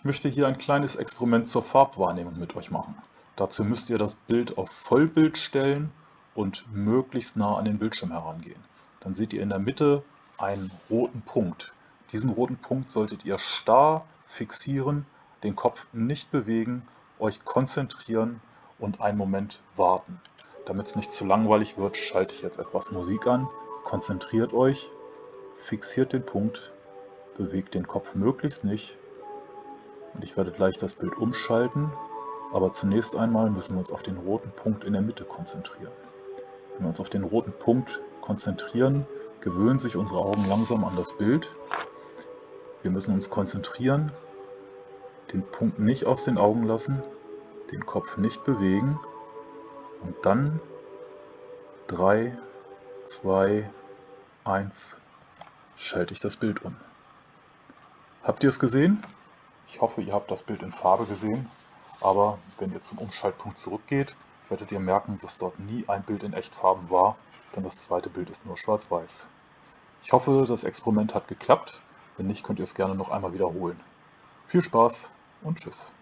Ich möchte hier ein kleines Experiment zur Farbwahrnehmung mit euch machen. Dazu müsst ihr das Bild auf Vollbild stellen und möglichst nah an den Bildschirm herangehen. Dann seht ihr in der Mitte einen roten Punkt. Diesen roten Punkt solltet ihr starr fixieren, den Kopf nicht bewegen, euch konzentrieren und einen Moment warten. Damit es nicht zu langweilig wird, schalte ich jetzt etwas Musik an. Konzentriert euch, fixiert den Punkt, bewegt den Kopf möglichst nicht ich werde gleich das Bild umschalten, aber zunächst einmal müssen wir uns auf den roten Punkt in der Mitte konzentrieren. Wenn wir uns auf den roten Punkt konzentrieren, gewöhnen sich unsere Augen langsam an das Bild. Wir müssen uns konzentrieren, den Punkt nicht aus den Augen lassen, den Kopf nicht bewegen und dann 3, 2, 1 schalte ich das Bild um. Habt ihr es gesehen? Ich hoffe, ihr habt das Bild in Farbe gesehen, aber wenn ihr zum Umschaltpunkt zurückgeht, werdet ihr merken, dass dort nie ein Bild in Echtfarben war, denn das zweite Bild ist nur schwarz-weiß. Ich hoffe, das Experiment hat geklappt. Wenn nicht, könnt ihr es gerne noch einmal wiederholen. Viel Spaß und Tschüss.